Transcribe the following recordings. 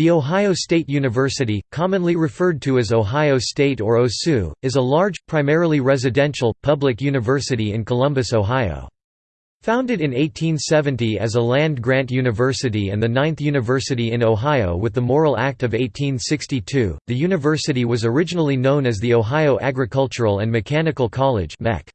The Ohio State University, commonly referred to as Ohio State or OSU, is a large, primarily residential, public university in Columbus, Ohio. Founded in 1870 as a land-grant university and the ninth university in Ohio with the Morrill Act of 1862, the university was originally known as the Ohio Agricultural and Mechanical College MEC.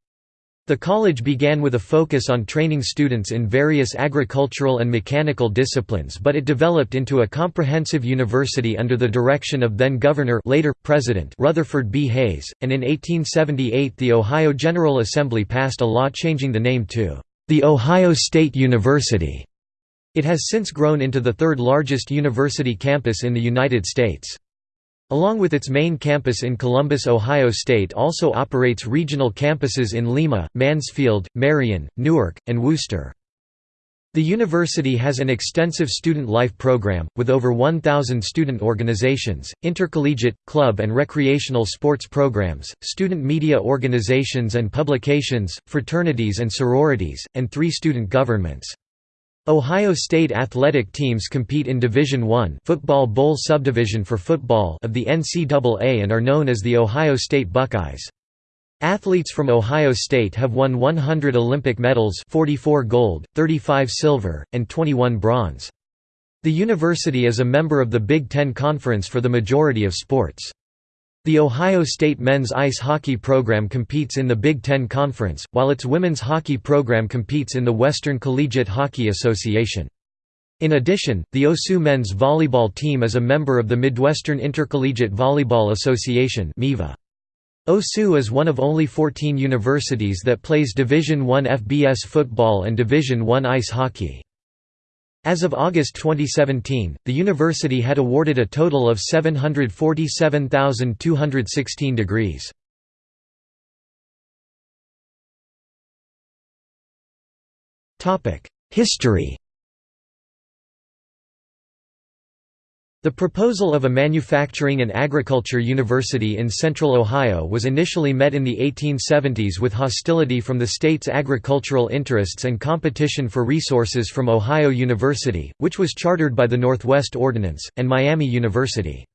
The college began with a focus on training students in various agricultural and mechanical disciplines but it developed into a comprehensive university under the direction of then-Governor later, President Rutherford B. Hayes, and in 1878 the Ohio General Assembly passed a law changing the name to the Ohio State University. It has since grown into the third largest university campus in the United States. Along with its main campus in Columbus, Ohio State also operates regional campuses in Lima, Mansfield, Marion, Newark, and Wooster. The university has an extensive student life program, with over 1,000 student organizations, intercollegiate, club and recreational sports programs, student media organizations and publications, fraternities and sororities, and three student governments. Ohio State athletic teams compete in Division I football bowl subdivision for football of the NCAA and are known as the Ohio State Buckeyes. Athletes from Ohio State have won 100 Olympic medals 44 gold, 35 silver, and 21 bronze. The university is a member of the Big Ten Conference for the majority of sports. The Ohio State men's ice hockey program competes in the Big Ten Conference, while its women's hockey program competes in the Western Collegiate Hockey Association. In addition, the OSU men's volleyball team is a member of the Midwestern Intercollegiate Volleyball Association OSU is one of only 14 universities that plays Division I FBS football and Division I ice hockey. As of August 2017, the university had awarded a total of 747,216 degrees. History The proposal of a manufacturing and agriculture university in central Ohio was initially met in the 1870s with hostility from the state's agricultural interests and competition for resources from Ohio University, which was chartered by the Northwest Ordinance, and Miami University.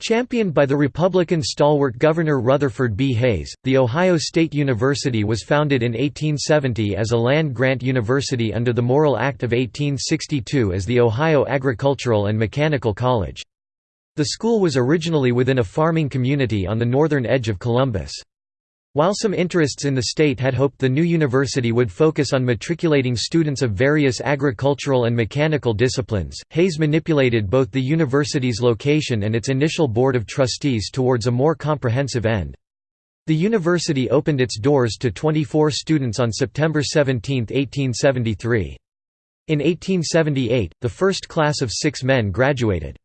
Championed by the Republican stalwart Governor Rutherford B. Hayes, The Ohio State University was founded in 1870 as a land-grant university under the Morrill Act of 1862 as the Ohio Agricultural and Mechanical College. The school was originally within a farming community on the northern edge of Columbus. While some interests in the state had hoped the new university would focus on matriculating students of various agricultural and mechanical disciplines, Hayes manipulated both the university's location and its initial board of trustees towards a more comprehensive end. The university opened its doors to 24 students on September 17, 1873. In 1878, the first class of six men graduated.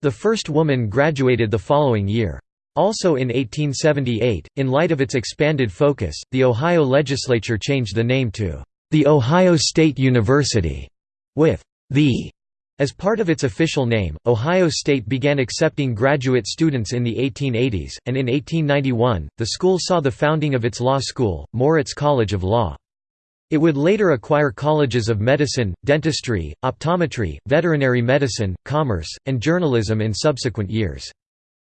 The first woman graduated the following year. Also in 1878, in light of its expanded focus, the Ohio legislature changed the name to The Ohio State University, with the as part of its official name, Ohio State began accepting graduate students in the 1880s, and in 1891, the school saw the founding of its law school, Moritz College of Law. It would later acquire colleges of medicine, dentistry, optometry, veterinary medicine, commerce, and journalism in subsequent years.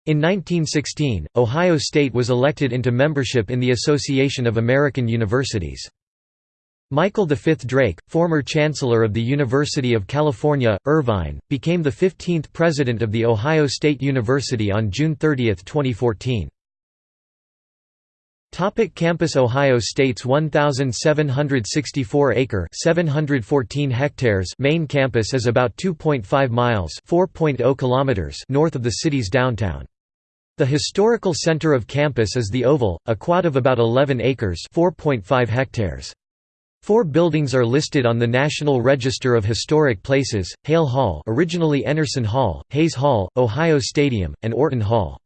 In 1916, Ohio State was elected into membership in the Association of American Universities. Michael V. Drake, former Chancellor of the University of California, Irvine, became the 15th President of The Ohio State University on June 30, 2014. Topic campus Ohio State's 1764-acre (714 hectares) main campus is about 2.5 miles (4.0 kilometers) north of the city's downtown. The historical center of campus is the Oval, a quad of about 11 acres hectares. Four buildings are listed on the National Register of Historic Places, Hale Hall originally Enarson Hall, Hayes Hall, Ohio Stadium, and Orton Hall.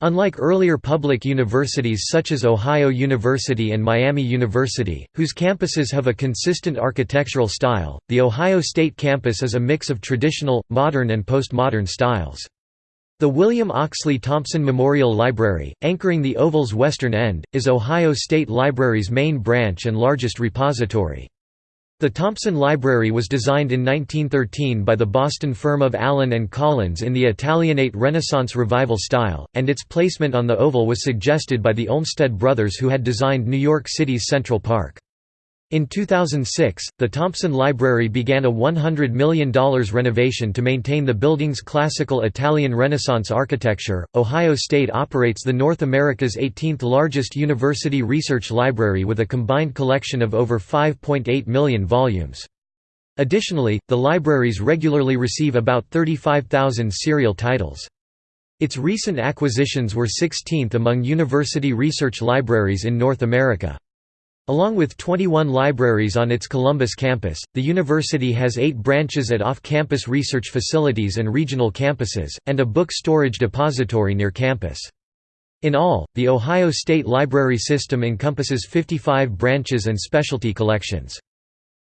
Unlike earlier public universities such as Ohio University and Miami University, whose campuses have a consistent architectural style, the Ohio State campus is a mix of traditional, modern and postmodern styles. The William Oxley Thompson Memorial Library, anchoring the Oval's western end, is Ohio State Library's main branch and largest repository. The Thompson Library was designed in 1913 by the Boston firm of Allen and Collins in the Italianate Renaissance Revival style, and its placement on the Oval was suggested by the Olmsted brothers who had designed New York City's Central Park. In 2006, the Thompson Library began a $100 million renovation to maintain the building's classical Italian Renaissance architecture. Ohio State operates the North America's 18th largest university research library with a combined collection of over 5.8 million volumes. Additionally, the libraries regularly receive about 35,000 serial titles. Its recent acquisitions were 16th among university research libraries in North America. Along with 21 libraries on its Columbus campus, the university has eight branches at off-campus research facilities and regional campuses, and a book storage depository near campus. In all, the Ohio State Library System encompasses 55 branches and specialty collections.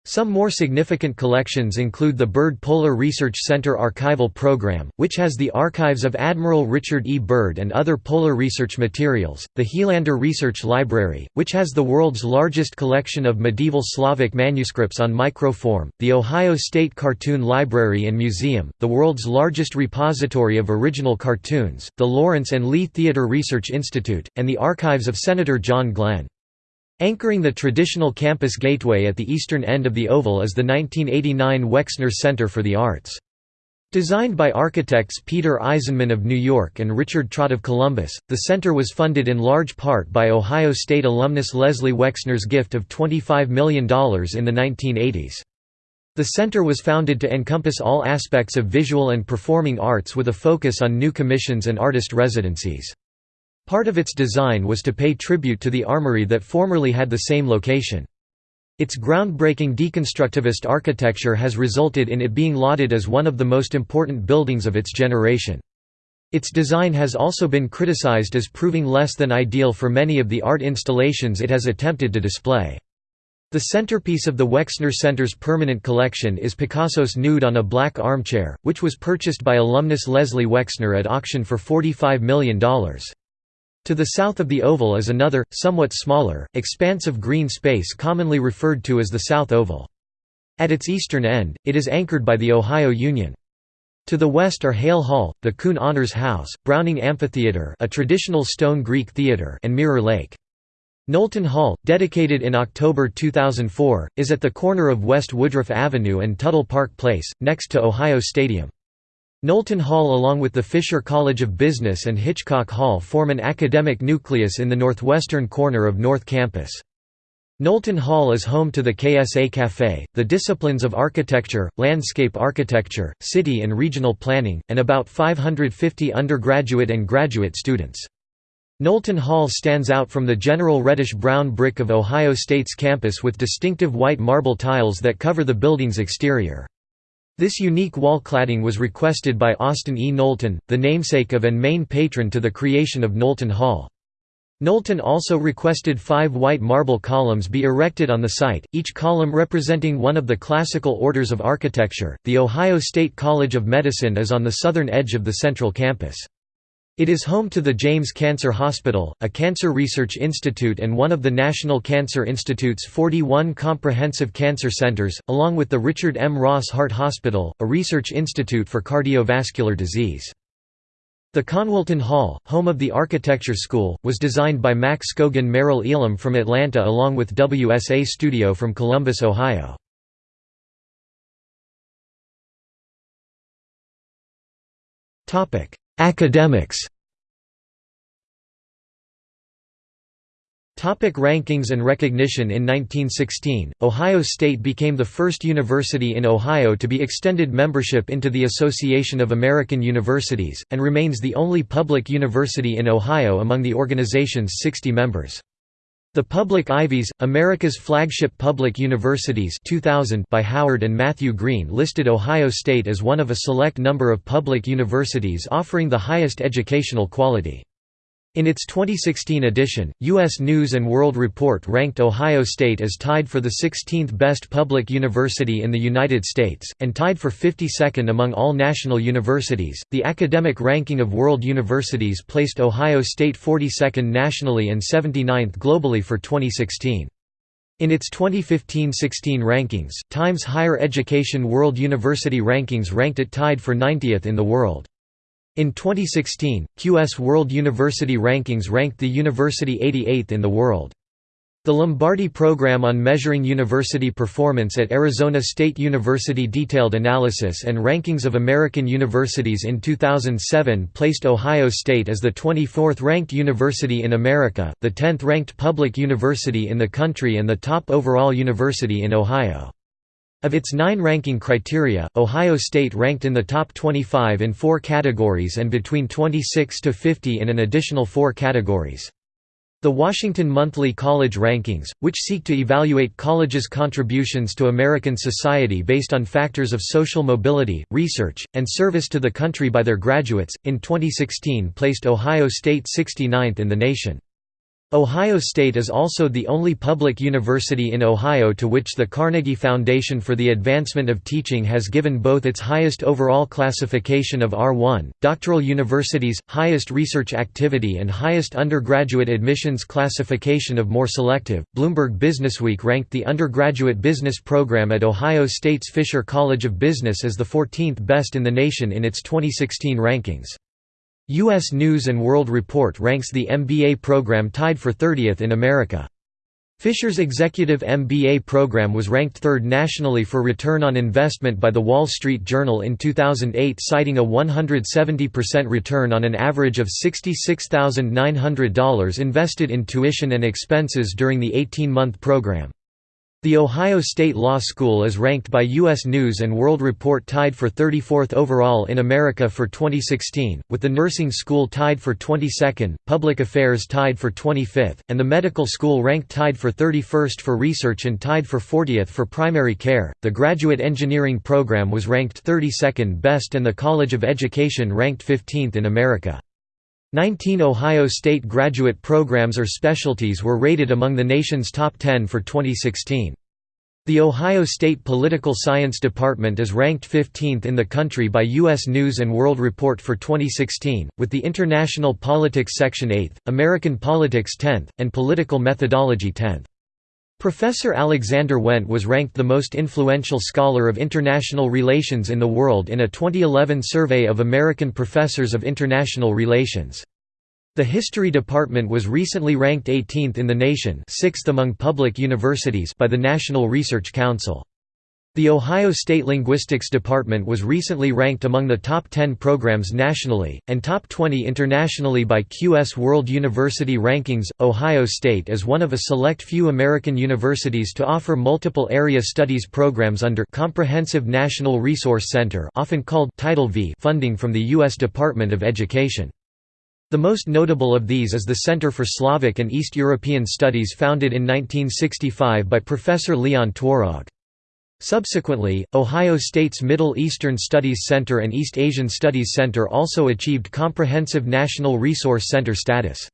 Some more significant collections include the Byrd Polar Research Center Archival Program, which has the archives of Admiral Richard E. Byrd and other polar research materials, the Hilandar Research Library, which has the world's largest collection of medieval Slavic manuscripts on microform, the Ohio State Cartoon Library and Museum, the world's largest repository of original cartoons, the Lawrence and Lee Theater Research Institute, and the archives of Senator John Glenn. Anchoring the traditional campus gateway at the eastern end of the Oval is the 1989 Wexner Center for the Arts. Designed by architects Peter Eisenman of New York and Richard Trott of Columbus, the center was funded in large part by Ohio State alumnus Leslie Wexner's gift of $25 million in the 1980s. The center was founded to encompass all aspects of visual and performing arts with a focus on new commissions and artist residencies. Part of its design was to pay tribute to the armory that formerly had the same location. Its groundbreaking deconstructivist architecture has resulted in it being lauded as one of the most important buildings of its generation. Its design has also been criticized as proving less than ideal for many of the art installations it has attempted to display. The centerpiece of the Wexner Center's permanent collection is Picasso's Nude on a Black Armchair, which was purchased by alumnus Leslie Wexner at auction for $45 million. To the south of the oval is another, somewhat smaller, expanse of green space commonly referred to as the South Oval. At its eastern end, it is anchored by the Ohio Union. To the west are Hale Hall, the Kuhn Honors House, Browning Amphitheater a traditional stone Greek theater and Mirror Lake. Knowlton Hall, dedicated in October 2004, is at the corner of West Woodruff Avenue and Tuttle Park Place, next to Ohio Stadium. Knowlton Hall along with the Fisher College of Business and Hitchcock Hall form an academic nucleus in the northwestern corner of North Campus. Knowlton Hall is home to the KSA Café, the disciplines of architecture, landscape architecture, city and regional planning, and about 550 undergraduate and graduate students. Knowlton Hall stands out from the general reddish-brown brick of Ohio State's campus with distinctive white marble tiles that cover the building's exterior. This unique wall cladding was requested by Austin E. Knowlton, the namesake of and main patron to the creation of Knowlton Hall. Knowlton also requested five white marble columns be erected on the site, each column representing one of the classical orders of architecture. The Ohio State College of Medicine is on the southern edge of the central campus. It is home to the James Cancer Hospital, a cancer research institute and one of the National Cancer Institute's 41 comprehensive cancer centers, along with the Richard M. Ross Heart Hospital, a research institute for cardiovascular disease. The Knowlton Hall, home of the Architecture School, was designed by Mack Scogin Merrill Elam from Atlanta along with WSA Studio from Columbus, Ohio. Academics Topic rankings and recognition In 1916, Ohio State became the first university in Ohio to be extended membership into the Association of American Universities, and remains the only public university in Ohio among the organization's 60 members. The Public Ivies, America's flagship public universities 2000 by Howard and Matthew Greene listed Ohio State as one of a select number of public universities offering the highest educational quality. In its 2016 edition, U.S. News & World Report ranked Ohio State as tied for the 16th best public university in the United States, and tied for 52nd among all national universities. The academic ranking of world universities placed Ohio State 42nd nationally and 79th globally for 2016. In its 2015–16 rankings, Times Higher Education World University Rankings ranked it tied for 90th in the world. In 2016, QS World University Rankings ranked the university 88th in the world. The Lombardi Program on Measuring University Performance at Arizona State University detailed analysis and rankings of American universities in 2007 placed Ohio State as the 24th ranked university in America, the 10th ranked public university in the country and the top overall university in Ohio. Of its nine ranking criteria, Ohio State ranked in the top 25 in four categories and between 26 to 50 in an additional four categories. The Washington Monthly College Rankings, which seek to evaluate colleges' contributions to American society based on factors of social mobility, research, and service to the country by their graduates, in 2016 placed Ohio State 69th in the nation. Ohio State is also the only public university in Ohio to which the Carnegie Foundation for the Advancement of Teaching has given both its highest overall classification of R1, doctoral universities, highest research activity, and highest undergraduate admissions classification of more selective. Bloomberg Businessweek ranked the undergraduate business program at Ohio State's Fisher College of Business as the 14th best in the nation in its 2016 rankings. U.S. News & World Report ranks the MBA program tied for 30th in America. Fisher's executive MBA program was ranked third nationally for return on investment by The Wall Street Journal in 2008 citing a 170% return on an average of $66,900 invested in tuition and expenses during the 18-month program. The Ohio State Law School is ranked by U.S. News & World Report tied for 34th overall in America for 2016, with the nursing school tied for 22nd, public affairs tied for 25th, and the medical school ranked tied for 31st for research and tied for 40th for primary care. The graduate engineering program was ranked 32nd best and the College of Education ranked 15th in America. 19 Ohio State graduate programs or specialties were rated among the nation's top 10 for 2016. The Ohio State Political Science Department is ranked 15th in the country by U.S. News & World Report for 2016, with the International Politics section 8th, American Politics 10th, and Political Methodology 10th. Professor Alexander Wendt was ranked the most influential scholar of international relations in the world in a 2011 survey of American professors of international relations. The History Department was recently ranked 18th in the nation sixth among public universities by the National Research Council. The Ohio State Linguistics Department was recently ranked among the top 10 programs nationally, and top 20 internationally by QS World University Rankings. Ohio State is one of a select few American universities to offer multiple area studies programs under Comprehensive National Resource Center, often called Title V funding from the U.S. Department of Education. The most notable of these is the Center for Slavic and East European Studies founded in 1965 by Professor Leon Twarog. Subsequently, Ohio State's Middle Eastern Studies Center and East Asian Studies Center also achieved Comprehensive National Resource Center status.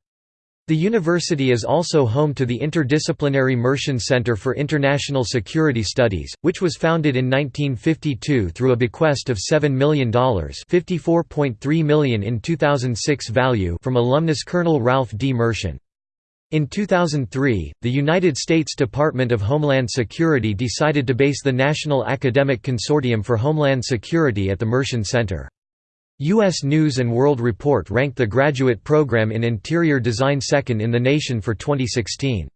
The university is also home to the Interdisciplinary Mershon Center for International Security Studies, which was founded in 1952 through a bequest of $7 million 54.3 million in 2006 value from alumnus Colonel Ralph D. Mershon. In 2003, the United States Department of Homeland Security decided to base the National Academic Consortium for Homeland Security at the Mershon Center. U.S. News & World Report ranked the graduate program in interior design second in the nation for 2016.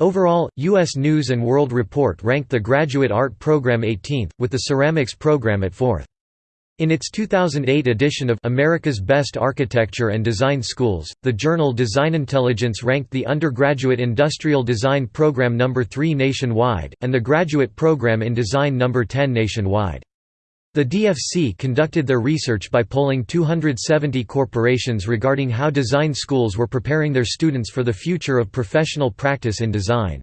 Overall, U.S. News & World Report ranked the graduate art program 18th, with the ceramics program at 4th. In its 2008 edition of America's Best Architecture and Design Schools, the journal Design Intelligence ranked the undergraduate industrial design program number 3 nationwide, and the graduate program in design number 10 nationwide. The DFC conducted their research by polling 270 corporations regarding how design schools were preparing their students for the future of professional practice in design.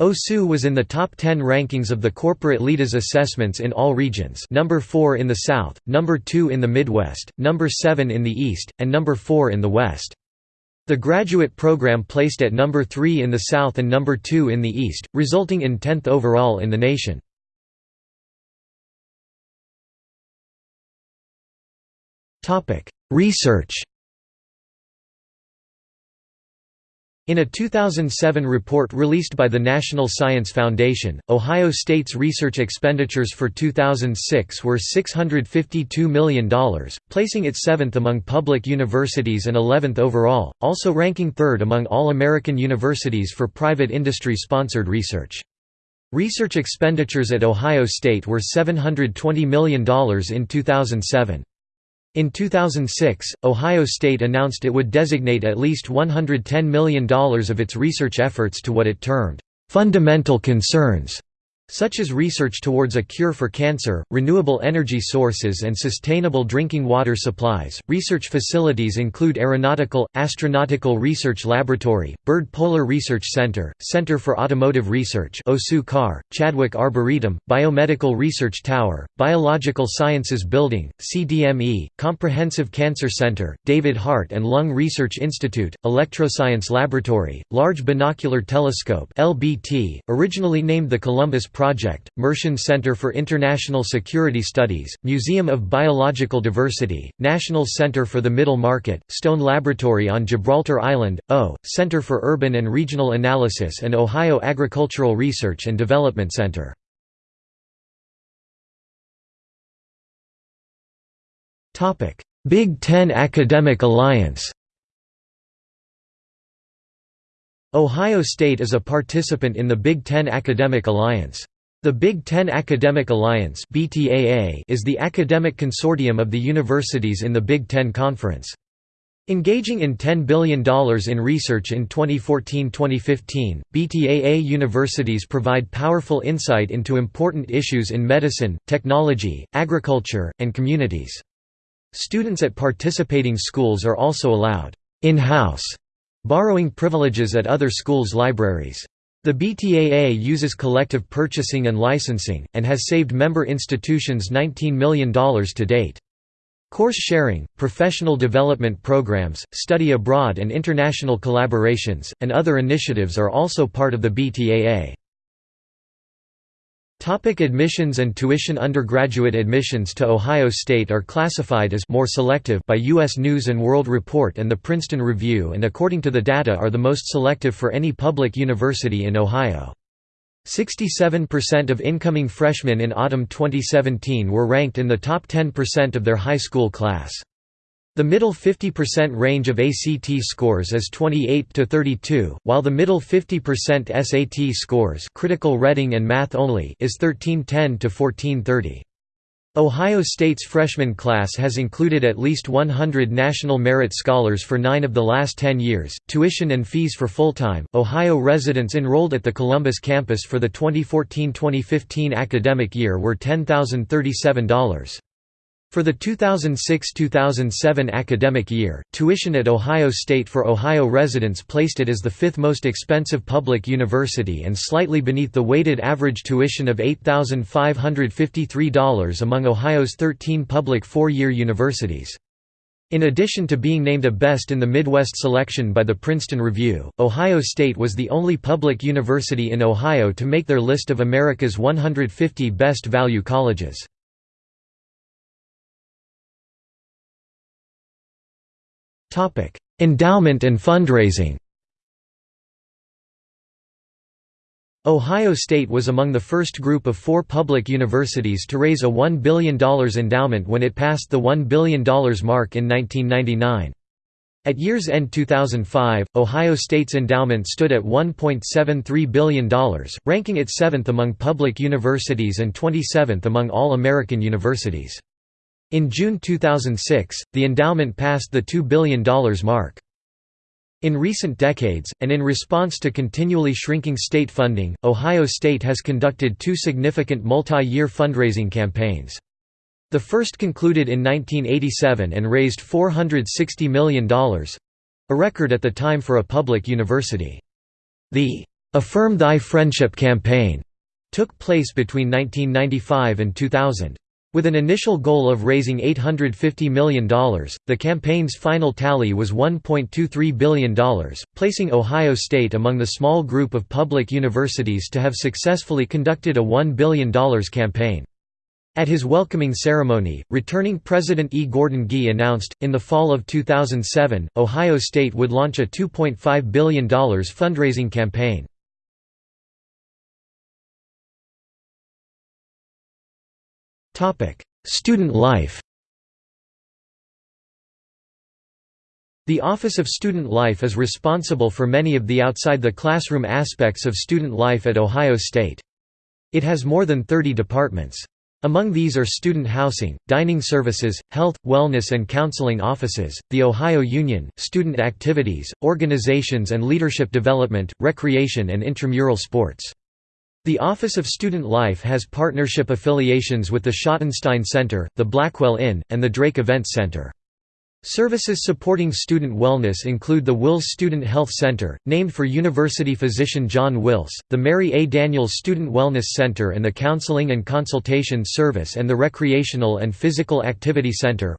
OSU was in the top 10 rankings of the corporate leaders assessments in all regions number 4 in the South, number 2 in the Midwest, number 7 in the East, and number 4 in the West. The graduate program placed at number 3 in the South and number 2 in the East, resulting in 10th overall in the nation. Research In a 2007 report released by the National Science Foundation, Ohio State's research expenditures for 2006 were $652 million, placing it seventh among public universities and 11th overall, also ranking third among all American universities for private industry-sponsored research. Research expenditures at Ohio State were $720 million in 2007. In 2006, Ohio State announced it would designate at least $110 million of its research efforts to what it termed, "...fundamental concerns", such as research towards a cure for cancer, renewable energy sources, and sustainable drinking water supplies. Research facilities include Aeronautical, Astronautical Research Laboratory, Byrd Polar Research Center, Center for Automotive Research, OSU CAR, Chadwick Arboretum, Biomedical Research Tower, Biological Sciences Building, CDME, Comprehensive Cancer Center, Davis Heart and Lung Research Institute, Electroscience Laboratory, Large Binocular Telescope (LBT), originally named the Columbus Project, Mershon Center for International Security Studies, Museum of Biological Diversity, National Center for the Middle Market, Stone Laboratory on Gibraltar Island, O, Center for Urban and Regional Analysis and Ohio Agricultural Research and Development Center. Big Ten Academic Alliance Ohio State is a participant in the Big Ten Academic Alliance. The Big Ten Academic Alliance is the academic consortium of the universities in the Big Ten Conference. Engaging in $10 billion in research in 2014–2015, BTAA universities provide powerful insight into important issues in medicine, technology, agriculture, and communities. Students at participating schools are also allowed in-house borrowing privileges at other schools' libraries. The BTAA uses collective purchasing and licensing, and has saved member institutions $19 million to date. Course sharing, professional development programs, study abroad and international collaborations, and other initiatives are also part of the BTAA. Topic admissions and tuition Undergraduate admissions to Ohio State are classified as more selective by U.S. News & World Report and the Princeton Review and according to the data are the most selective for any public university in Ohio. 67% of incoming freshmen in autumn 2017 were ranked in the top 10% of their high school class. The middle 50% range of ACT scores is 28 to 32, while the middle 50% SAT scores critical reading and math only is 1310 to 1430. Ohio State's freshman class has included at least 100 National Merit Scholars for nine of the last ten years. Tuition and fees for full time Ohio residents enrolled at the Columbus campus for the 2014 2015 academic year were $10,037. For the 2006–2007 academic year, tuition at Ohio State for Ohio residents placed it as the fifth most expensive public university and slightly beneath the weighted average tuition of $8,553 among Ohio's 13 public four-year universities. In addition to being named a Best in the Midwest selection by the Princeton Review, Ohio State was the only public university in Ohio to make their list of America's 150 best value colleges. Endowment and fundraising Ohio State was among the first group of four public universities to raise a $1 billion endowment when it passed the $1 billion mark in 1999. At year's end 2005, Ohio State's endowment stood at $1.73 billion, ranking it seventh among public universities and 27th among all American universities. In June 2006, the endowment passed the $2 billion mark. In recent decades, and in response to continually shrinking state funding, Ohio State has conducted two significant multi-year fundraising campaigns. The first concluded in 1987 and raised $460 million—a record at the time for a public university. The "'Affirm Thy Friendship' campaign took place between 1995 and 2000. With an initial goal of raising $850 million, the campaign's final tally was $1.23 billion, placing Ohio State among the small group of public universities to have successfully conducted a $1 billion campaign. At his welcoming ceremony, returning President E. Gordon Gee announced, in the fall of 2007, Ohio State would launch a $2.5 billion fundraising campaign. Student life The Office of Student Life is responsible for many of the outside-the-classroom aspects of student life at Ohio State. It has more than 30 departments. Among these are student housing, dining services, health, wellness and counseling offices, the Ohio Union, student activities, organizations and leadership development, recreation and intramural sports. The Office of Student Life has partnership affiliations with the Schottenstein Center, the Blackwell Inn, and the Drake Events Center. Services supporting student wellness include the Wilce Student Health Center, named for university physician John Wilce, the Mary A. Daniels Student Wellness Center and the Counseling and Consultation Service and the Recreational and Physical Activity Center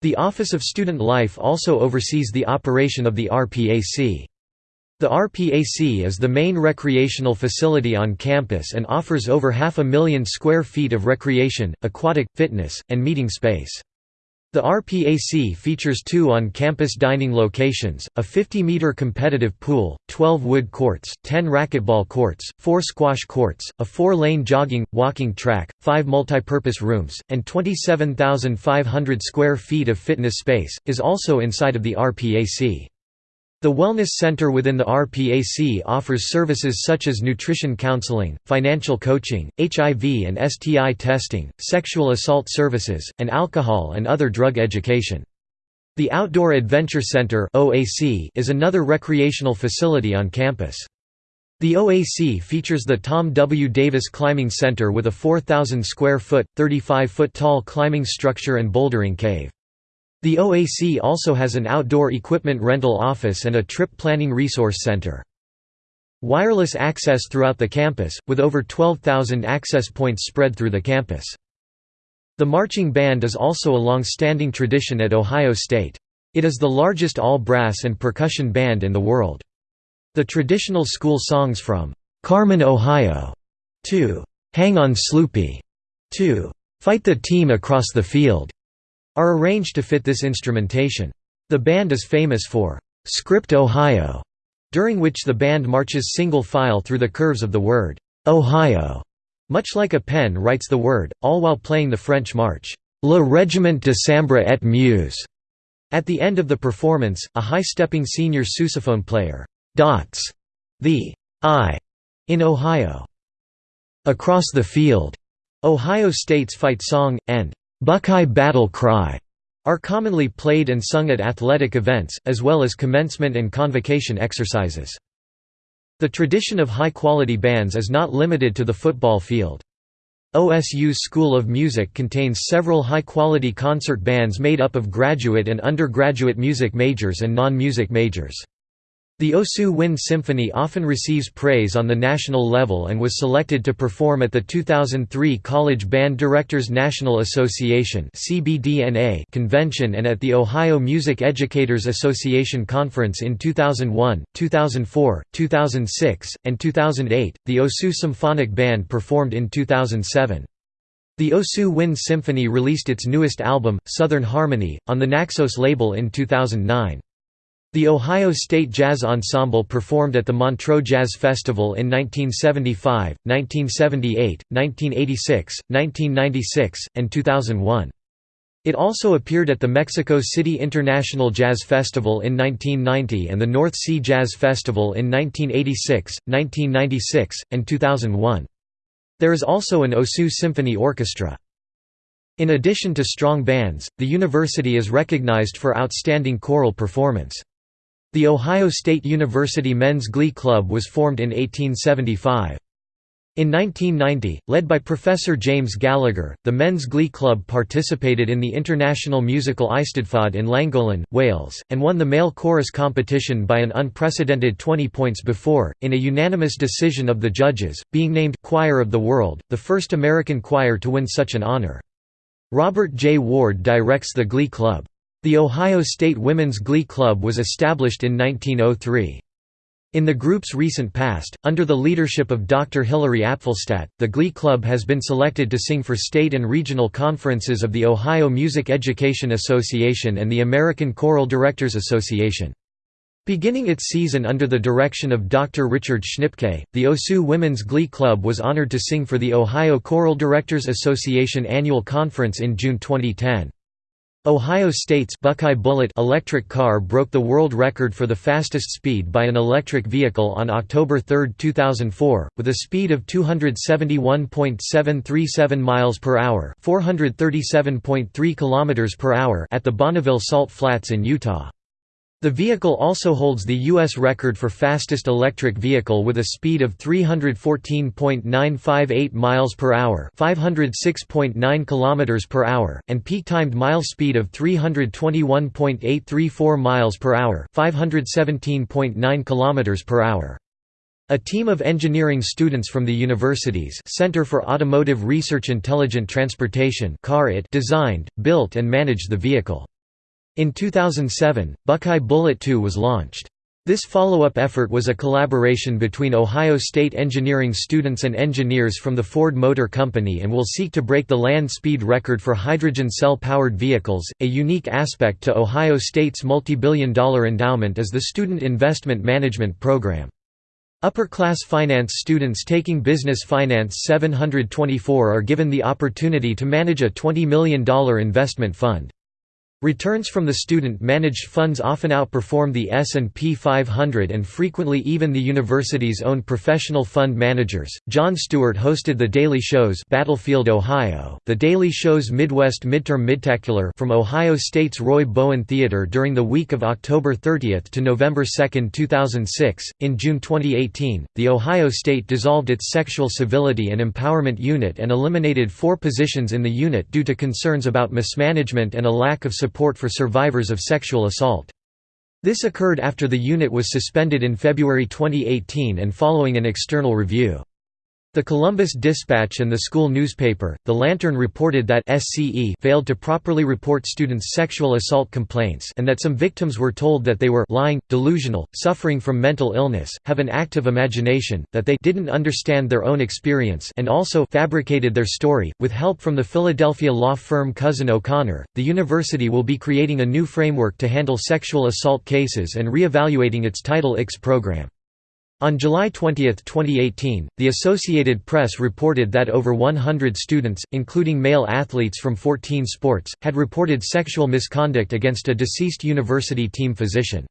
The Office of Student Life also oversees the operation of the RPAC. The RPAC is the main recreational facility on campus and offers over half a million square feet of recreation, aquatic, fitness, and meeting space. The RPAC features two on-campus dining locations, a 50-meter competitive pool, 12 wood courts, 10 racquetball courts, 4 squash courts, a 4-lane jogging, walking track, 5 multipurpose rooms, and 27,500 square feet of fitness space, is also inside of the RPAC. The Wellness Center within the RPAC offers services such as nutrition counseling, financial coaching, HIV and STI testing, sexual assault services, and alcohol and other drug education. The Outdoor Adventure Center is another recreational facility on campus. The OAC features the Tom W. Davis Climbing Center with a 4,000 square foot, 35 foot tall climbing structure and bouldering cave. The OAC also has an outdoor equipment rental office and a trip planning resource center. Wireless access throughout the campus, with over 12,000 access points spread through the campus. The marching band is also a long-standing tradition at Ohio State. It is the largest all-brass and percussion band in the world. The traditional school songs from "'Carmen, Ohio' to "'Hang on Sloopy' to "'Fight the Team Across the Field' are arranged to fit this instrumentation. The band is famous for "'Script Ohio' during which the band marches single file through the curves of the word "'Ohio' much like a pen writes the word, all while playing the French march, Le Régiment de Sambre et Meuse. At the end of the performance, a high-stepping senior sousaphone player dots the I in Ohio. Across the field, Ohio State's fight song, and Buckeye Battle Cry are commonly played and sung at athletic events, as well as commencement and convocation exercises. The tradition of high-quality bands is not limited to the football field. OSU's School of Music contains several high-quality concert bands made up of graduate and undergraduate music majors and non-music majors. The Osu Wind Symphony often receives praise on the national level and was selected to perform at the 2003 College Band Directors National Association convention and at the Ohio Music Educators Association Conference in 2001, 2004, 2006, and 2008. The Osu Symphonic Band performed in 2007. The Osu Wind Symphony released its newest album, Southern Harmony, on the Naxos label in 2009. The Ohio State Jazz Ensemble performed at the Montreux Jazz Festival in 1975, 1978, 1986, 1996, and 2001. It also appeared at the Mexico City International Jazz Festival in 1990 and the North Sea Jazz Festival in 1986, 1996, and 2001. There is also an Osu Symphony Orchestra. In addition to strong bands, the university is recognized for outstanding choral performance. The Ohio State University Men's Glee Club was formed in 1875. In 1990, led by Professor James Gallagher, the Men's Glee Club participated in the international musical Eisteddfod in Llangollen, Wales, and won the male chorus competition by an unprecedented 20 points before, in a unanimous decision of the judges, being named «Choir of the World», the first American choir to win such an honor. Robert J. Ward directs the Glee Club. The Ohio State Women's Glee Club was established in 1903. In the group's recent past, under the leadership of Dr. Hilary Apfelstadt, the Glee Club has been selected to sing for state and regional conferences of the Ohio Music Education Association and the American Choral Directors Association. Beginning its season under the direction of Dr. Richard Schnipke, the OSU Women's Glee Club was honored to sing for the Ohio Choral Directors Association annual conference in June 2010. Ohio State's Buckeye Bullet electric car broke the world record for the fastest speed by an electric vehicle on October 3, 2004, with a speed of 271.737 miles per hour, 437.3 kilometers per hour at the Bonneville Salt Flats in Utah. The vehicle also holds the U.S. record for fastest electric vehicle with a speed of 314.958 miles per hour, 506.9 kilometers per hour, and peak timed mile speed of 321.834 miles per hour, 517.9 kilometers per hour. A team of engineering students from the university's Center for Automotive Research Intelligent Transportation designed, built and managed the vehicle. In 2007, Buckeye Bullet 2 was launched. This follow-up effort was a collaboration between Ohio State engineering students and engineers from the Ford Motor Company and will seek to break the land speed record for hydrogen cell-powered vehicles. A unique aspect to Ohio State's multi-billion dollar endowment is the Student Investment Management Program. Upper-class finance students taking Business Finance 724 are given the opportunity to manage a $20 million investment fund. Returns from the student-managed funds often outperform the S&P 500 and frequently even the university's own professional fund managers. Jon Stewart hosted The Daily Show's Battlefield, Ohio, The Daily Show's Midwest Midterm Midtacular from Ohio State's Roy Bowen Theater during the week of October 30 to November 2, 2006. In June 2018, the Ohio State dissolved its Sexual Civility and Empowerment Unit and eliminated four positions in the unit due to concerns about mismanagement and a lack of support support for survivors of sexual assault. This occurred after the unit was suspended in February 2018 and following an external review. The Columbus Dispatch and the school newspaper, The Lantern reported that SCE failed to properly report students' sexual assault complaints and that some victims were told that they were lying, delusional, suffering from mental illness, have an active imagination, that they didn't understand their own experience and also fabricated their story. With help from the Philadelphia law firm Cozen O'Connor, the university will be creating a new framework to handle sexual assault cases and re-evaluating its Title IX program. On July 20, 2018, the Associated Press reported that over 100 students, including male athletes from 14 sports, had reported sexual misconduct against a deceased university team physician.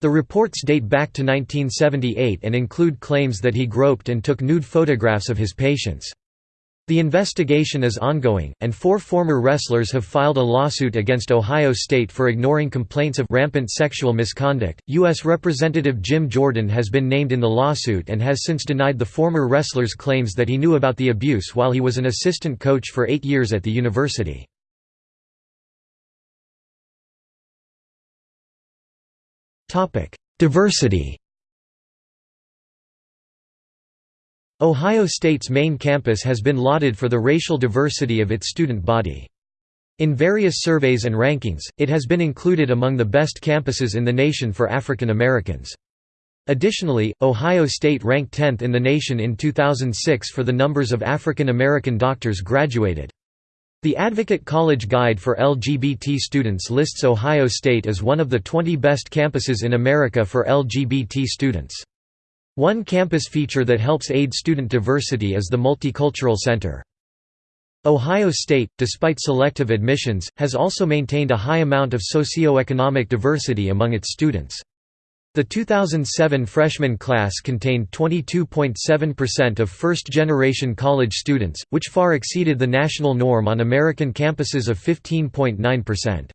The reports date back to 1978 and include claims that he groped and took nude photographs of his patients. The investigation is ongoing, and four former wrestlers have filed a lawsuit against Ohio State for ignoring complaints of rampant sexual misconduct. U.S. Representative Jim Jordan has been named in the lawsuit and has since denied the former wrestler's claims that he knew about the abuse while he was an assistant coach for eight years at the university. Diversity Ohio State's main campus has been lauded for the racial diversity of its student body. In various surveys and rankings, it has been included among the best campuses in the nation for African Americans. Additionally, Ohio State ranked 10th in the nation in 2006 for the numbers of African American doctors graduated. The Advocate College Guide for LGBT Students lists Ohio State as one of the 20 best campuses in America for LGBT students. One campus feature that helps aid student diversity is the Multicultural Center. Ohio State, despite selective admissions, has also maintained a high amount of socioeconomic diversity among its students. The 2007 freshman class contained 22.7% of first-generation college students, which far exceeded the national norm on American campuses of 15.9%.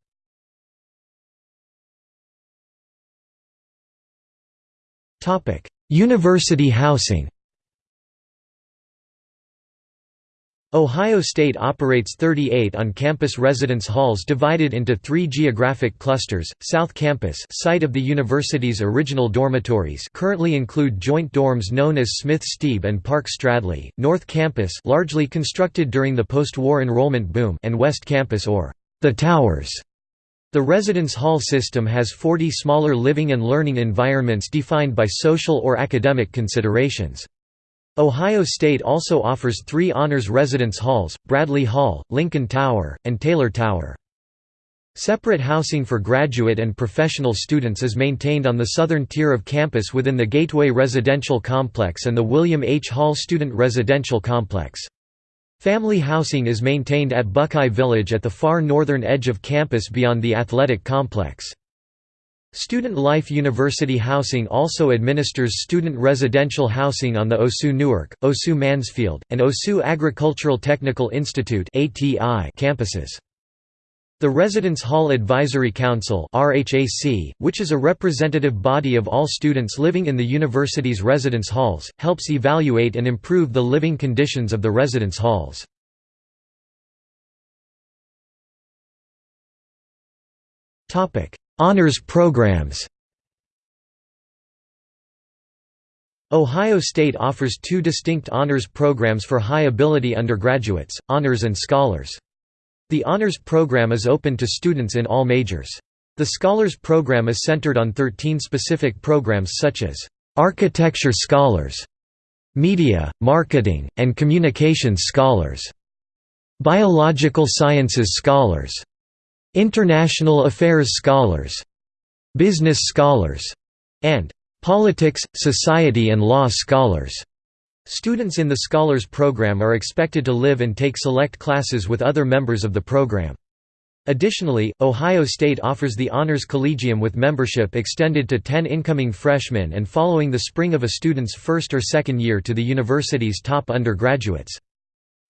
Topic: University housing Ohio State operates 38 on-campus residence halls divided into three geographic clusters. South Campus, site of the university's original dormitories, currently include joint dorms known as Smith-Steeb and Park Stradley. North Campus, largely constructed during the post-war enrollment boom, and West Campus or the Towers, The residence hall system has 40 smaller living and learning environments defined by social or academic considerations. Ohio State also offers three honors residence halls, Bradley Hall, Lincoln Tower, and Taylor Tower. Separate housing for graduate and professional students is maintained on the southern tier of campus within the Gateway Residential Complex and the William H. Hall Student Residential Complex. Family housing is maintained at Buckeye Village at the far northern edge of campus beyond the athletic complex. Student Life University Housing also administers student residential housing on the OSU Newark, OSU Mansfield, and OSU Agricultural Technical Institute campuses. The Residence Hall Advisory Council which is a representative body of all students living in the university's residence halls, helps evaluate and improve the living conditions of the residence halls. Honors programs Ohio State offers two distinct honors programs for high-ability undergraduates, honors and scholars. The honors program is open to students in all majors. The Scholars program is centered on 13 specific programs such as Architecture Scholars, Media, Marketing, and Communications Scholars, Biological Sciences Scholars, International Affairs Scholars, Business Scholars, and Politics, Society and Law Scholars. Students in the Scholars Program are expected to live and take select classes with other members of the program. Additionally, Ohio State offers the Honors Collegium with membership extended to 10 incoming freshmen and following the spring of a student's first or second year to the university's top undergraduates.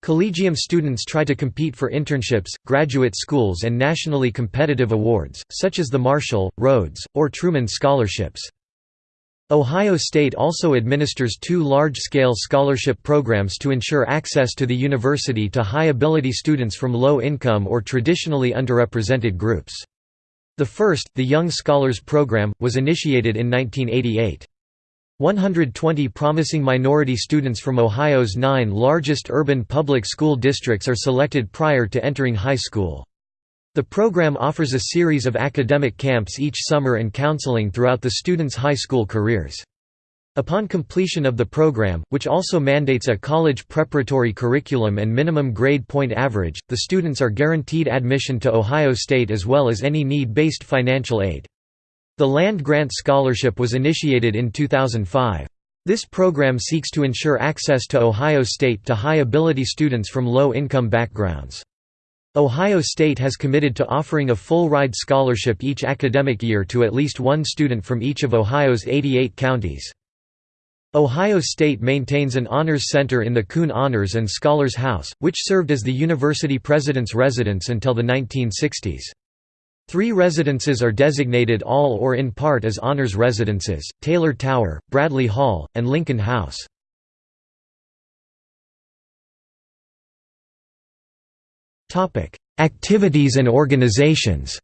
Collegium students try to compete for internships, graduate schools and nationally competitive awards, such as the Marshall, Rhodes, or Truman Scholarships. Ohio State also administers two large-scale scholarship programs to ensure access to the university to high-ability students from low-income or traditionally underrepresented groups. The first, the Young Scholars Program, was initiated in 1988. 120 promising minority students from Ohio's nine largest urban public school districts are selected prior to entering high school. The program offers a series of academic camps each summer and counseling throughout the students' high school careers. Upon completion of the program, which also mandates a college preparatory curriculum and minimum grade point average, the students are guaranteed admission to Ohio State as well as any need-based financial aid. The Land Grant Scholarship was initiated in 2005. This program seeks to ensure access to Ohio State to high-ability students from low-income backgrounds. Ohio State has committed to offering a full-ride scholarship each academic year to at least one student from each of Ohio's 88 counties. Ohio State maintains an honors center in the Kuhn Honors and Scholars House, which served as the university president's residence until the 1960s. Three residences are designated all or in part as honors residences, Taylor Tower, Bradley Hall, and Lincoln House. Activities and organizations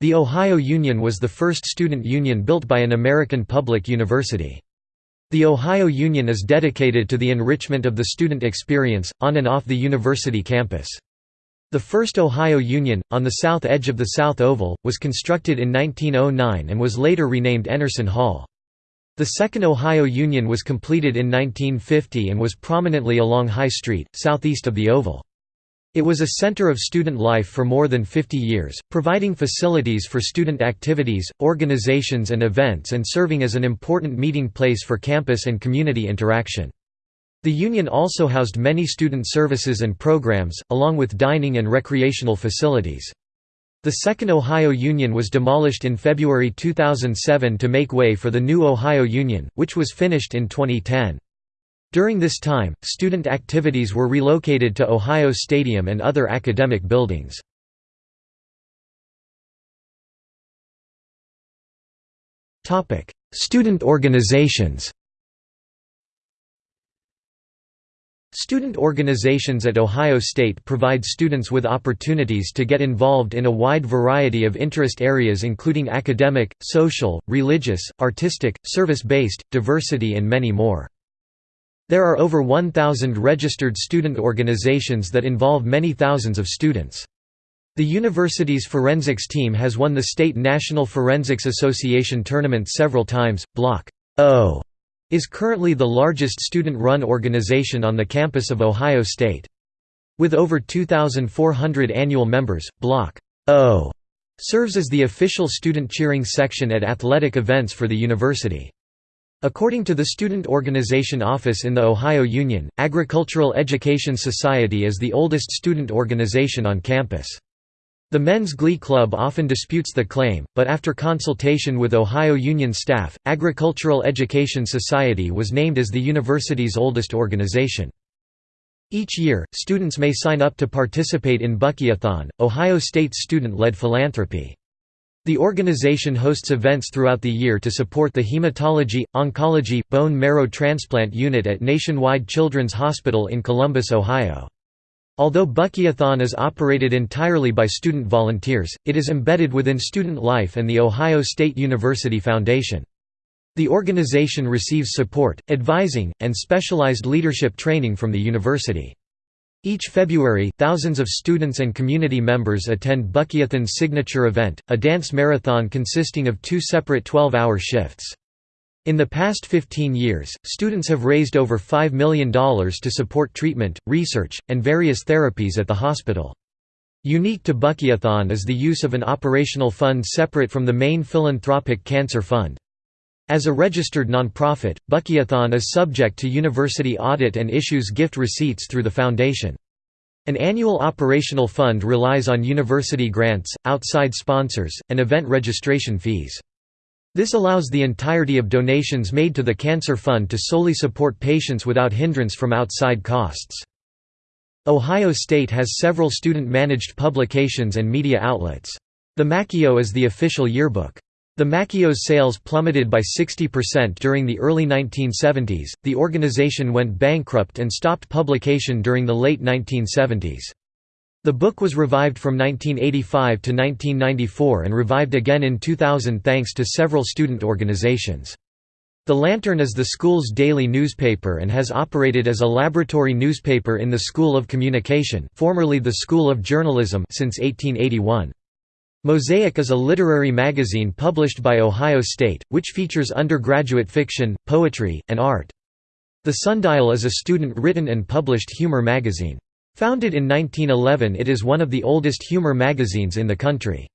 The Ohio Union was the first student union built by an American public university. The Ohio Union is dedicated to the enrichment of the student experience, on and off the university campus. The first Ohio Union, on the south edge of the South Oval, was constructed in 1909 and was later renamed Enarson Hall. The Second Ohio Union was completed in 1950 and was prominently along High Street, southeast of the Oval. It was a center of student life for more than 50 years, providing facilities for student activities, organizations and events and serving as an important meeting place for campus and community interaction. The Union also housed many student services and programs, along with dining and recreational facilities. The Second Ohio Union was demolished in February 2007 to make way for the new Ohio Union, which was finished in 2010. During this time, student activities were relocated to Ohio Stadium and other academic buildings. Student organizations Student organizations at Ohio State provide students with opportunities to get involved in a wide variety of interest areas including academic, social, religious, artistic, service-based, diversity and many more. There are over 1,000 registered student organizations that involve many thousands of students. The university's forensics team has won the State National Forensics Association tournament several times. Block O is currently the largest student-run organization on the campus of Ohio State. With over 2,400 annual members, Block O serves as the official student cheering section at athletic events for the university. According to the Student Organization Office in the Ohio Union, Agricultural Education Society is the oldest student organization on campus. The Men's Glee Club often disputes the claim, but after consultation with Ohio Union staff, Agricultural Education Society was named as the university's oldest organization. Each year, students may sign up to participate in BuckeyeThon, Ohio State's student-led philanthropy. The organization hosts events throughout the year to support the hematology, oncology, bone marrow transplant unit at Nationwide Children's Hospital in Columbus, Ohio. Although BuckeyeThon is operated entirely by student volunteers, it is embedded within student life and the Ohio State University Foundation. The organization receives support, advising, and specialized leadership training from the university. Each February, thousands of students and community members attend BuckeyeThon's signature event, a dance marathon consisting of two separate 12-hour shifts. In the past 15 years, students have raised over $5 million to support treatment, research, and various therapies at the hospital. Unique to BuckeyeThon is the use of an operational fund separate from the main philanthropic cancer fund. As a registered nonprofit, BuckeyeThon is subject to university audit and issues gift receipts through the foundation. An annual operational fund relies on university grants, outside sponsors, and event registration fees. This allows the entirety of donations made to the Cancer Fund to solely support patients without hindrance from outside costs. Ohio State has several student-managed publications and media outlets. The Makio is the official yearbook. The Makio's sales plummeted by 60% during the early 1970s. The organization went bankrupt and stopped publication during the late 1970s. The book was revived from 1985 to 1994 and revived again in 2000 thanks to several student organizations. The Lantern is the school's daily newspaper and has operated as a laboratory newspaper in the School of Communication formerly the School of Journalism since 1881. Mosaic is a literary magazine published by Ohio State, which features undergraduate fiction, poetry, and art. The Sundial is a student-written and published humor magazine. Founded in 1911 it is one of the oldest humor magazines in the country.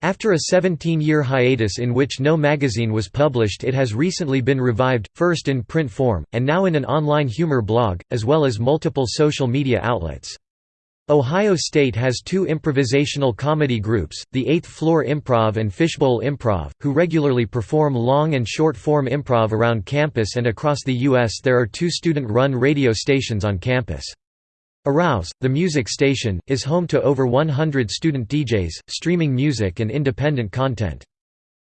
After a 17-year hiatus in which no magazine was published it has recently been revived, first in print form, and now in an online humor blog, as well as multiple social media outlets. Ohio State has two improvisational comedy groups, the Eighth Floor Improv and Fishbowl Improv, who regularly perform long and short-form improv around campus and across the U.S. There are two student-run radio stations on campus. Arouse, the music station, is home to over 100 student DJs, streaming music and independent content.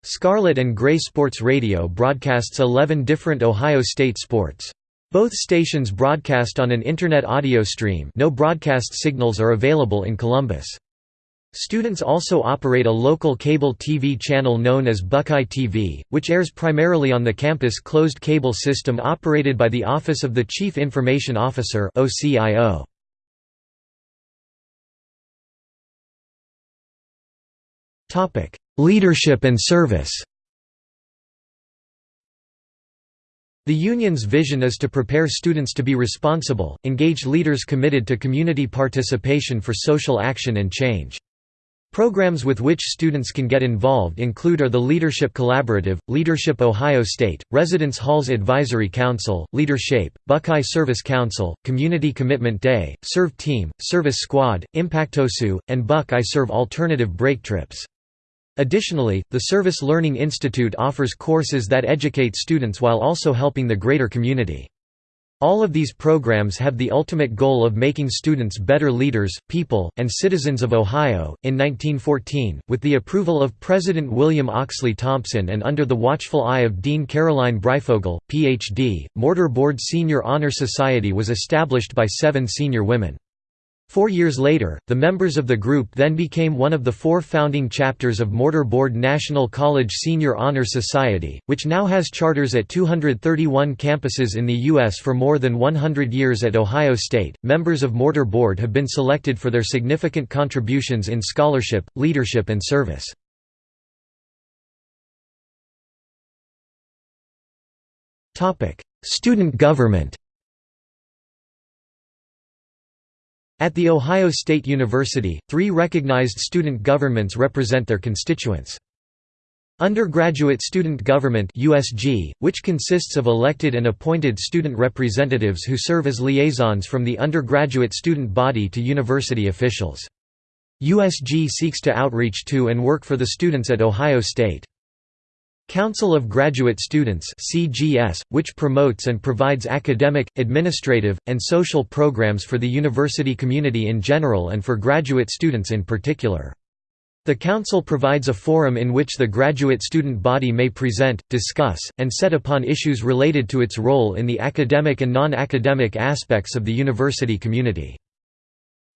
Scarlet and Gray Sports Radio broadcasts 11 different Ohio State sports. Both stations broadcast on an Internet audio stream no broadcast signals are available in Columbus. Students also operate a local cable TV channel known as Buckeye TV, which airs primarily on the campus closed cable system operated by the Office of the Chief Information Officer OCIO. Leadership and service The union's vision is to prepare students to be responsible, engaged leaders committed to community participation for social action and change. Programs with which students can get involved include are the Leadership Collaborative, Leadership Ohio State, Residence Halls Advisory Council, Leadership, Buckeye Service Council, Community Commitment Day, Serve Team, Service Squad, Impactosu, and Buckeye Serve Alternative Break Trips. Additionally, the Service Learning Institute offers courses that educate students while also helping the greater community. All of these programs have the ultimate goal of making students better leaders, people, and citizens of Ohio. In 1914, with the approval of President William Oxley Thompson and under the watchful eye of Dean Caroline Breyfogle, Ph.D., Mortar Board Senior Honor Society was established by seven senior women. Four years later, the members of the group then became one of the four founding chapters of Mortar Board National College Senior Honor Society, which now has charters at 231 campuses in the U.S. for more than 100 years at Ohio State. Members of Mortar Board have been selected for their significant contributions in scholarship, leadership, and service. Student government At The Ohio State University, three recognized student governments represent their constituents. Undergraduate Student Government USG, which consists of elected and appointed student representatives who serve as liaisons from the undergraduate student body to university officials. USG seeks to outreach to and work for the students at Ohio State. Council of Graduate Students CGS, which promotes and provides academic, administrative, and social programs for the university community in general and for graduate students in particular. The Council provides a forum in which the graduate student body may present, discuss, and set upon issues related to its role in the academic and non-academic aspects of the university community.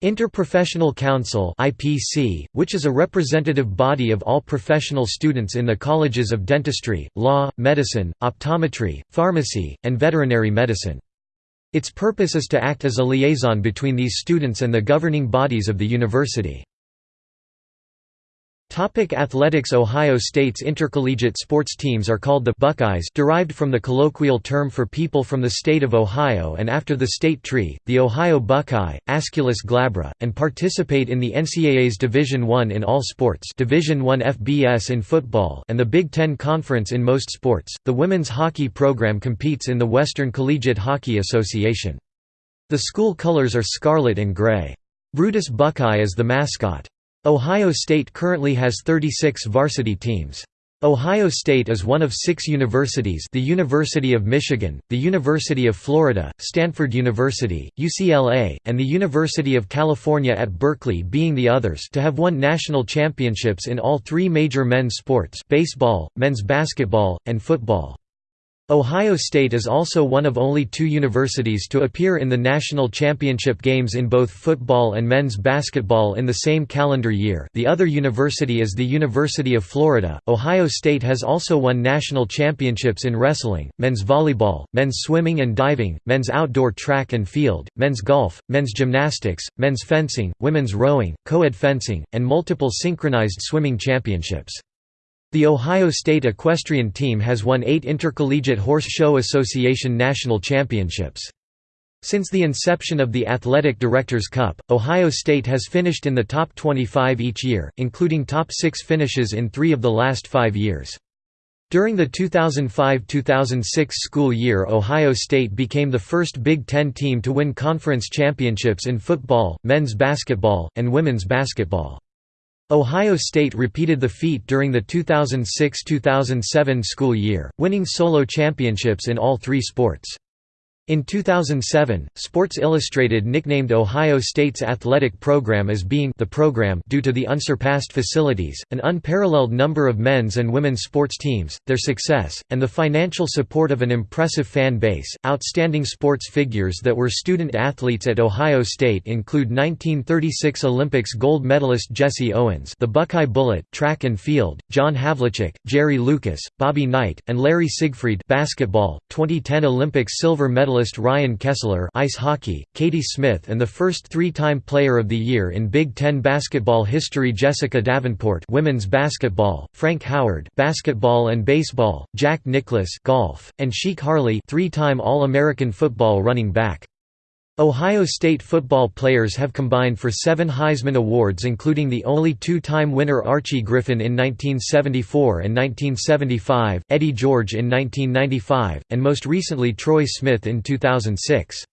Interprofessional Council IPC, which is a representative body of all professional students in the colleges of dentistry, law, medicine, optometry, pharmacy, and veterinary medicine. Its purpose is to act as a liaison between these students and the governing bodies of the university. Topic athletics Ohio State's intercollegiate sports teams are called the Buckeyes derived from the colloquial term for people from the state of Ohio and after the state tree, the Ohio Buckeye, Aesculus glabra, and participate in the NCAA's Division I in all sports Division I FBS in football and the Big Ten Conference in most sports. The women's hockey program competes in the Western Collegiate Hockey Association. The school colors are scarlet and gray. Brutus Buckeye is the mascot. Ohio State currently has 36 varsity teams. Ohio State is one of six universities the University of Michigan, the University of Florida, Stanford University, UCLA, and the University of California at Berkeley being the others to have won national championships in all three major men's sports baseball, men's basketball, and football. Ohio State is also one of only two universities to appear in the national championship games in both football and men's basketball in the same calendar year the other university is the University of Florida. Ohio State has also won national championships in wrestling, men's volleyball, men's swimming and diving, men's outdoor track and field, men's golf, men's gymnastics, men's fencing, women's rowing, co-ed fencing, and multiple synchronized swimming championships. The Ohio State equestrian team has won eight Intercollegiate Horse Show Association national championships. Since the inception of the Athletic Directors Cup, Ohio State has finished in the top 25 each year, including top six finishes in three of the last five years. During the 2005–2006 school year Ohio State became the first Big Ten team to win conference championships in football, men's basketball, and women's basketball. Ohio State repeated the feat during the 2006–2007 school year, winning solo championships in all three sports. In 2007, Sports Illustrated nicknamed Ohio State's athletic program as being the program due to the unsurpassed facilities, an unparalleled number of men's and women's sports teams, their success, and the financial support of an impressive fan base. Outstanding sports figures that were student athletes at Ohio State include 1936 Olympics gold medalist Jesse Owens, the Buckeye Bullet, track and field, John Havlicek, Jerry Lucas, Bobby Knight, and Larry Siegfried, basketball, 2010 Olympics silver medalist medalist Ryan Kesler ice hockey, Katie Smith and the first three-time Player of the Year in Big Ten basketball history Jessica Davenport women's basketball, Frank Howard basketball and baseball, Jack Nicklaus golf, and Chic Harley three-time All-American football running back. Ohio State football players have combined for seven Heisman Awards including the only two-time winner Archie Griffin in 1974 and 1975, Eddie George in 1995, and most recently Troy Smith in 2006.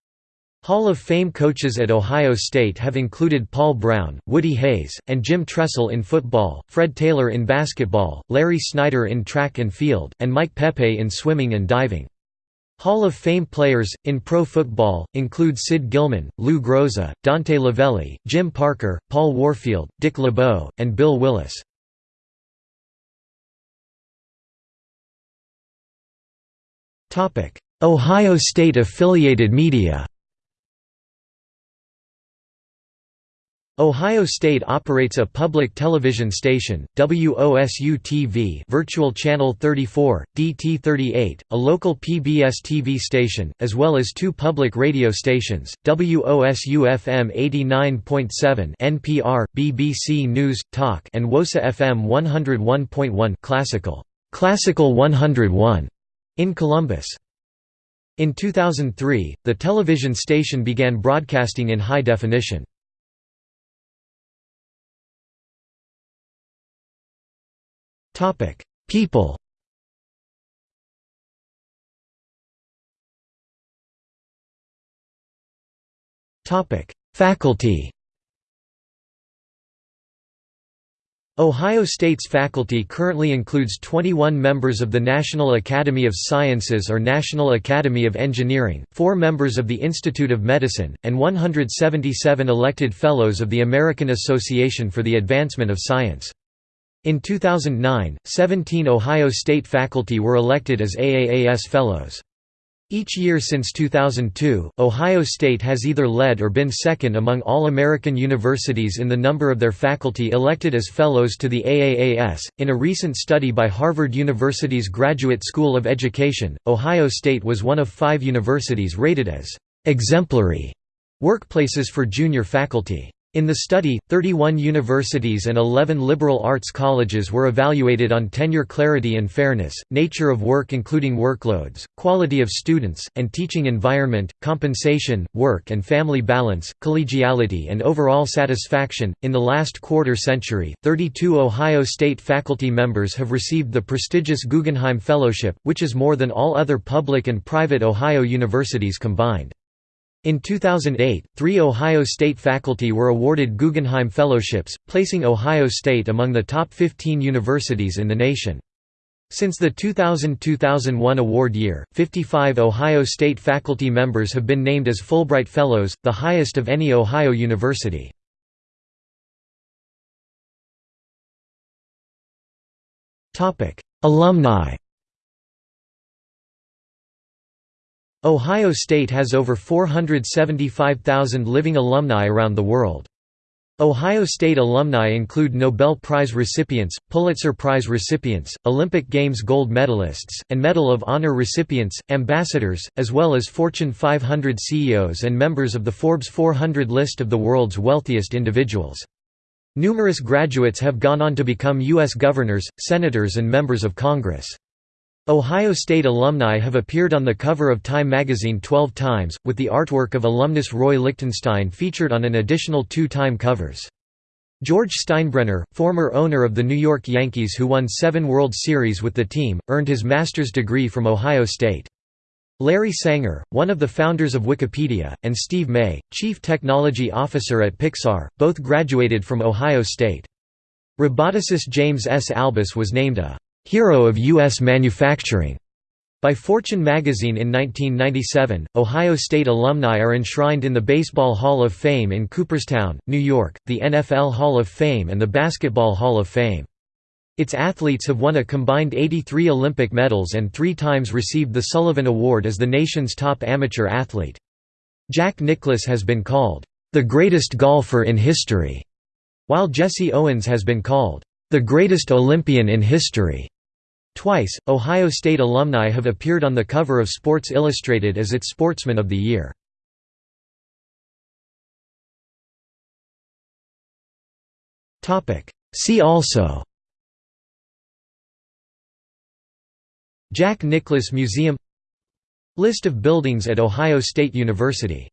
Hall of Fame coaches at Ohio State have included Paul Brown, Woody Hayes, and Jim Tressel in football, Fred Taylor in basketball, Larry Snyder in track and field, and Mike Peppe in swimming and diving. Hall of Fame players, in pro football, include Sid Gilman, Lou Groza, Dante Lavelli, Jim Parker, Paul Warfield, Dick LeBeau, and Bill Willis. Ohio State affiliated media Ohio State operates a public television station, WOSU-TV Virtual Channel 34, DT38, a local PBS-TV station, as well as two public radio stations, WOSU-FM 89.7 NPR, BBC News, Talk and WOSA FM 101.1 Classical, Classical 101 in Columbus. In 2003, the television station began broadcasting in high definition. People Topic: Faculty Ohio State's faculty currently includes 21 members of the National Academy of Sciences or National Academy of Engineering, 4 members of the Institute of Medicine, and 177 elected Fellows of the American Association for the Advancement of Science. In 2009, 17 Ohio State faculty were elected as AAAS Fellows. Each year since 2002, Ohio State has either led or been second among all American universities in the number of their faculty elected as fellows to the AAAS. In a recent study by Harvard University's Graduate School of Education, Ohio State was one of five universities rated as exemplary workplaces for junior faculty. In the study, 31 universities and 11 liberal arts colleges were evaluated on tenure clarity and fairness, nature of work including workloads, quality of students, and teaching environment, compensation, work and family balance, collegiality, and overall satisfaction. In the last quarter century, 32 Ohio State faculty members have received the prestigious Guggenheim Fellowship, which is more than all other public and private Ohio universities combined. In 2008, three Ohio State faculty were awarded Guggenheim Fellowships, placing Ohio State among the top 15 universities in the nation. Since the 2000–2001 award year, 55 Ohio State faculty members have been named as Fulbright Fellows, the highest of any Ohio university. Alumni Ohio State has over 475,000 living alumni around the world. Ohio State alumni include Nobel Prize recipients, Pulitzer Prize recipients, Olympic Games gold medalists, and Medal of Honor recipients, ambassadors, as well as Fortune 500 CEOs and members of the Forbes 400 list of the world's wealthiest individuals. Numerous graduates have gone on to become U.S. governors, senators and members of Congress. Ohio State alumni have appeared on the cover of Time magazine 12 times, with the artwork of alumnus Roy Lichtenstein featured on an additional two Time covers. George Steinbrenner, former owner of the New York Yankees who won seven World Series with the team, earned his master's degree from Ohio State. Larry Sanger, one of the founders of Wikipedia, and Steve May, chief technology officer at Pixar, both graduated from Ohio State. Roboticist James S. Albus was named a Hero of U.S. Manufacturing by Fortune magazine in 1997, Ohio State alumni are enshrined in the Baseball Hall of Fame in Cooperstown, New York, the NFL Hall of Fame and the Basketball Hall of Fame. Its athletes have won a combined 83 Olympic medals and three times received the Sullivan Award as the nation's top amateur athlete. Jack Nicklaus has been called, "...the greatest golfer in history", while Jesse Owens has been called, "...the greatest Olympian in history". Twice, Ohio State alumni have appeared on the cover of Sports Illustrated as its Sportsman of the Year. See also Jack Nicklaus Museum List of buildings at Ohio State University